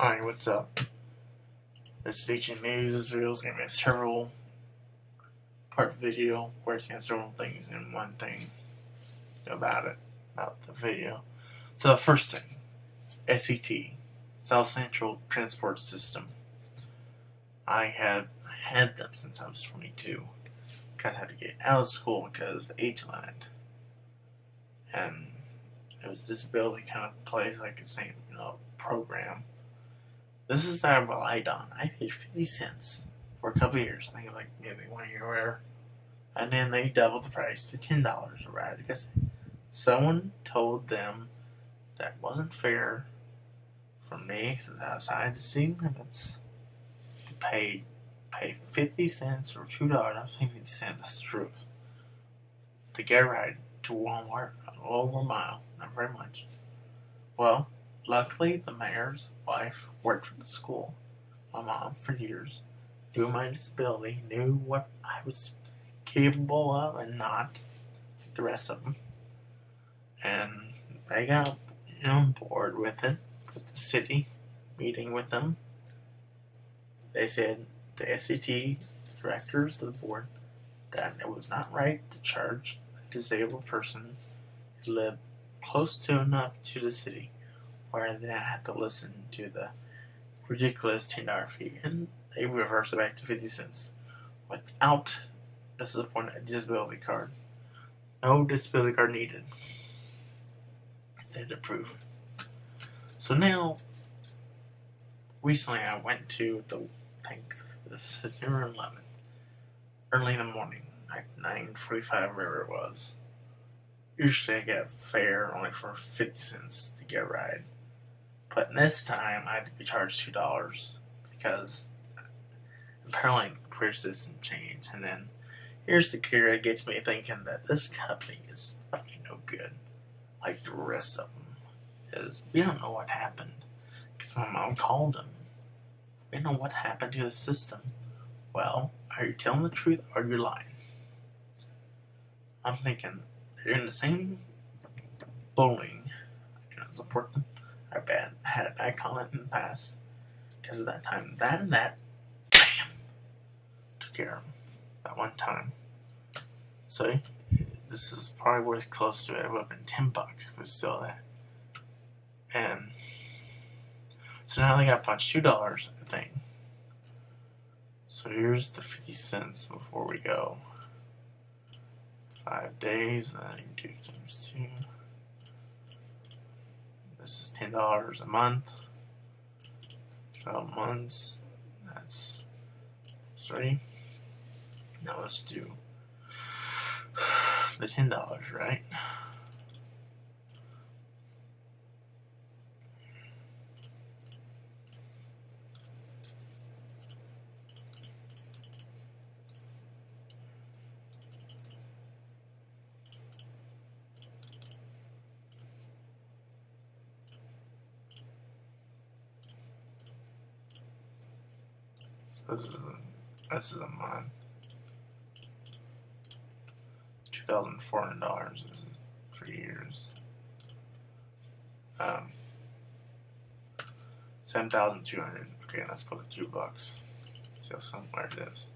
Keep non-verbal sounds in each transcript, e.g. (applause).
Alright, what's up? This is Station News is real. It's gonna be a several part video where it's gonna several things in one thing about it, about the video. So the first thing, SCT, South Central Transport System. I have had them since I was 22. Because I had to get out of school because the age limit. And it was a disability kind of place, like the same, you know, program this is that I on. I paid 50 cents for a couple years. I think like maybe one year or whatever. And then they doubled the price to $10 a ride because someone told them that wasn't fair for me because outside the city limits to pay pay 50 cents or $2. I was paying 50 cents, the truth. To get a ride to Walmart, a little over a mile, not very much. Well, Luckily, the mayor's wife worked for the school. My mom, for years, knew my disability, knew what I was capable of and not, the rest of them. And they got on board with it, with the city, meeting with them. They said, the SCT directors of the board, that it was not right to charge a disabled person who lived close to enough to the city where then I have to listen to the ridiculous $10 fee, and they reverse it back to 50 cents without, a disability card. No disability card needed. They had to prove. So now, recently I went to the, I think, the September 11th, early in the morning, like 9.45, wherever it was. Usually I get a fare only for 50 cents to get a ride. But this time I had to be charged two dollars because apparently career system changed. And then here's the kicker that gets me thinking that this company is fucking no good, like the rest of them. Is we don't know what happened because my mom called them. We don't know what happened to the system. Well, are you telling the truth or are you lying? I'm thinking they're in the same bowling. I cannot support them Had a bad comment in the past because of that time. That and that, bam, took care of him that one time. So this is probably worth close to it. It would have been ten bucks if was still there. And so now they got punched two dollars, I think. So here's the fifty cents before we go. Five days, then two times two ten dollars a month. Twelve months. That's three. Now let's do the ten dollars, right? This is a, this is a month. Two thousand four hundred dollars for years. Um, seven thousand two hundred. Okay, let's put it two bucks. How somewhere it is.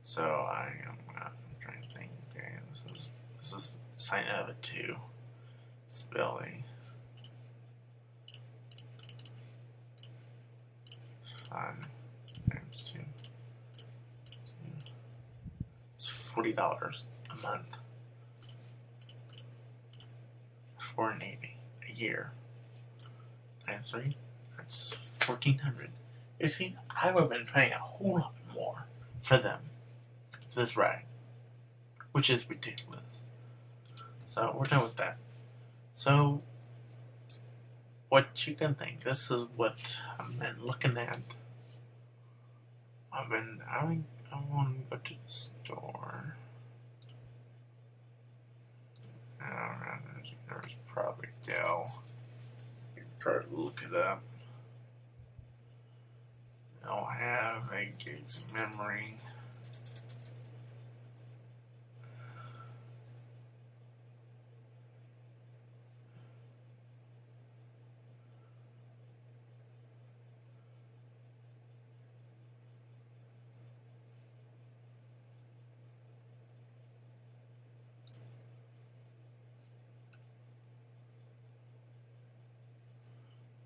So I am I'm trying to think. Okay, this is this is sign of it too. Spelling. Times two. It's forty dollars a month for a Navy a year. Times three, that's fourteen hundred. You see, I would have been paying a whole lot more for them for this ride, which is ridiculous. So we're done with that. So what you can think. This is what been looking at I've been, I, I want to go to the store. Uh, there's, there's probably Dell. You can try to look it up. They'll have 8 gigs of memory.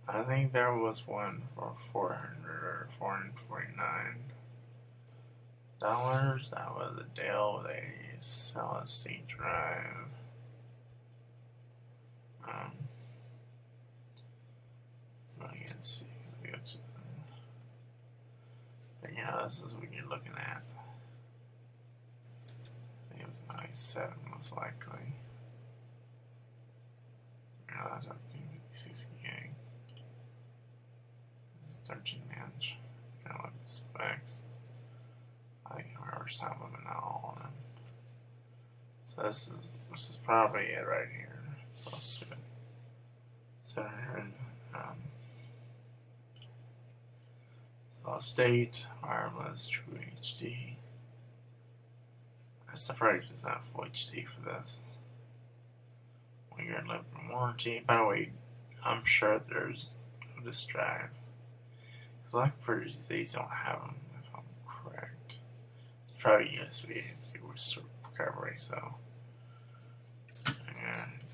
I think there was one for four hundred or four hundred forty nine dollars. That was a deal. They sell a C drive. Um, I can see. Got to, but yeah, this is what you're looking at. I think it was like seven, most likely. Yeah, that's up to 56 gig. It's 13 inch. Kind of specs. I think I remember some of them, of them. So this is this is probably it right here. Close to it. 700. Um, solid state, wireless, true HD. I'm surprised it's not full HD for this. One year in warranty. By the way, I'm sure there's disk drive. Pretty these don't have them, if I'm correct. It's probably USB with recovery, so.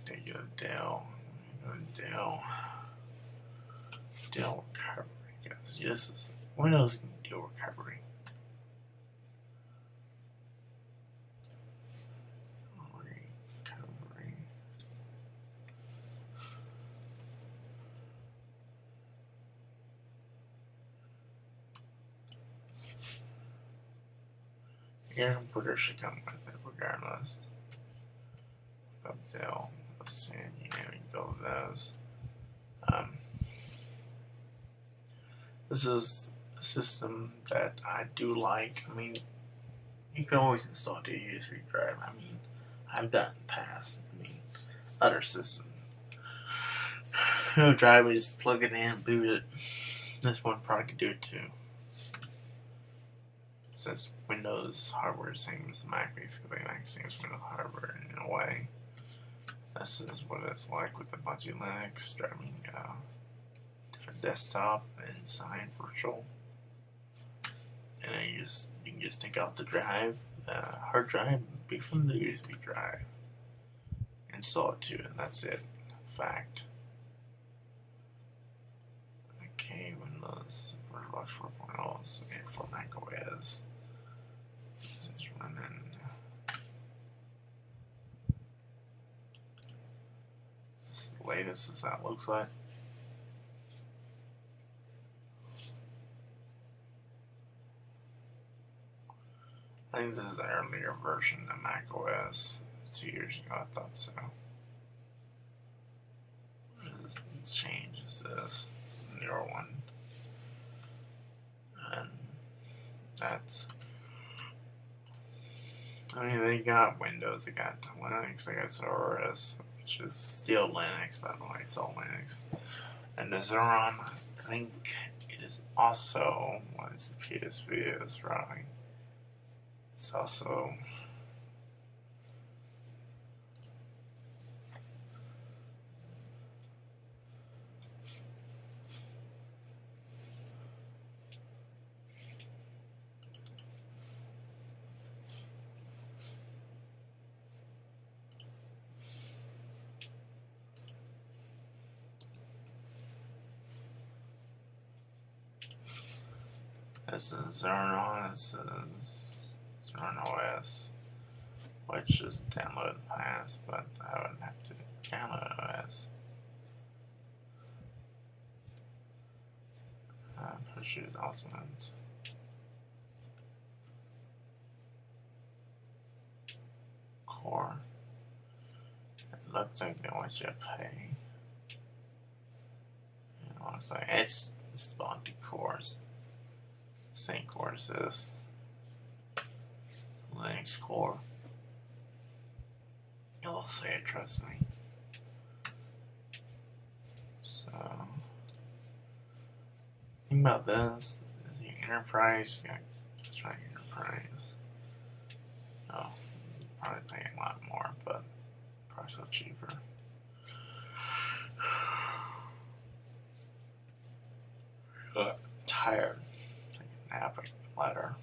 They go to Dell. Go to Dell. Dell recovery. Yes, this is Windows can do. Recovery. Computer should come with it regardless. Up Dell, let's see, you know, you go with those. Um, this is a system that I do like. I mean, you can always install to USB drive. I mean, I've done past. I mean, other systems. (sighs) No drive, we just plug it in, boot it. This one probably could do it too. Since Windows hardware same as the Mac, basically, like same as Windows hardware in a way. This is what it's like with the Bungie Linux driving uh, different desktop inside virtual. And then you just you can just take out the drive, the hard drive, be from the USB drive. Install it too, and that's it. Fact. Okay, Windows VirtualBox 4.0 is for Mac OS. This is running. This is the latest as that looks like. I think this is the earlier version of Mac OS. Two years ago, I thought so. What is this change is this newer one, and that's. I mean, they got Windows, they got Linux, they got OS, which is still Linux, by the way, it's all Linux. And the Zorin, I think it is also, what is the PSV is running. It's also This is Zorin, this is Zorin OS, which is download pass, but I wouldn't have to download OS. Uh, pushes Ultimate. Core. It looks like they want you to pay. I'm saying? It's, it's Bounty Cores as this. Linux core. You'll see it, trust me. So, think about this is the enterprise. You got let's enterprise. Oh, probably paying a lot more, but probably still cheaper. (sighs) tired happen letter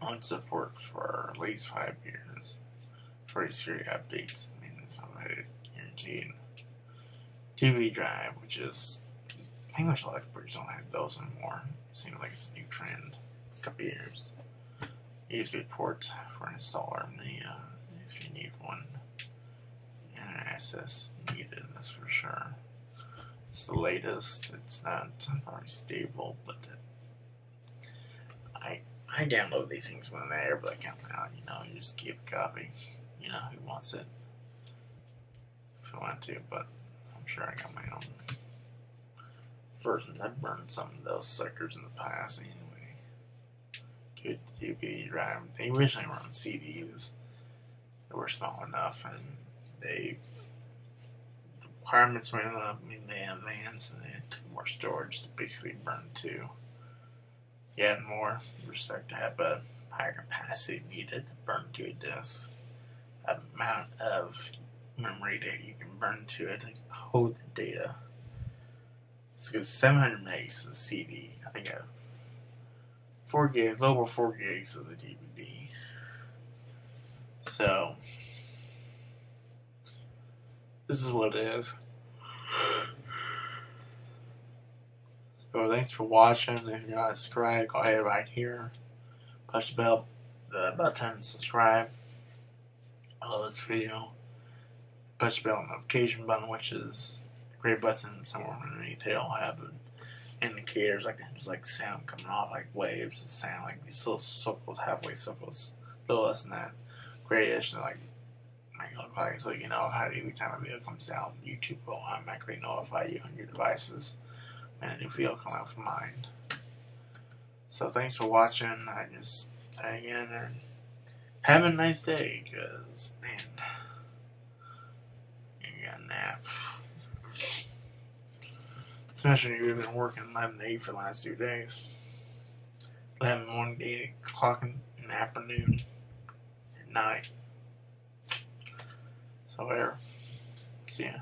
on support for at least five years for security updates. I mean, it's already guaranteed. TV drive, which is think much computers don't have those anymore. Seems like it's a new trend. A couple years. USB port for installer media if you need one. And access needed, that's for sure. It's the latest. It's not very stable, but it, I I download these things when they're like come out. You know, you just keep a copy. You know who wants it if you want to, but I'm sure I got my own versions. I've burned some of those suckers in the past anyway. Good DVD drive. They originally were on CDs. They were small enough, and they requirements went up in the advance, and they took more storage to basically burn to. Yeah, more respect to have a higher capacity needed to burn to a disk. Amount of memory data you can burn to it to hold the data. It's 700 megs a CD. I think I 4 gigs, over 4 gigs of the DVD. So, this is what it is. So thanks for watching. If you're not subscribed, go ahead right here. Push the bell the button, subscribe. I love this video. Push the bell notification button, which is a great button somewhere underneath. It'll have indicators like there's like sound coming off, like waves of sound, like these little circles, halfway circles. little less than that. Grayish, like look like so you know how every time a video comes out, YouTube will automatically notify you on your devices when a new video comes out from mine. So thanks for watching. I just say again and have a nice day, cause man, you got a nap. Especially if you've been working 11 to 8 for the last two days. 11 morning, 8 o'clock in the afternoon, at night. So there. See ya.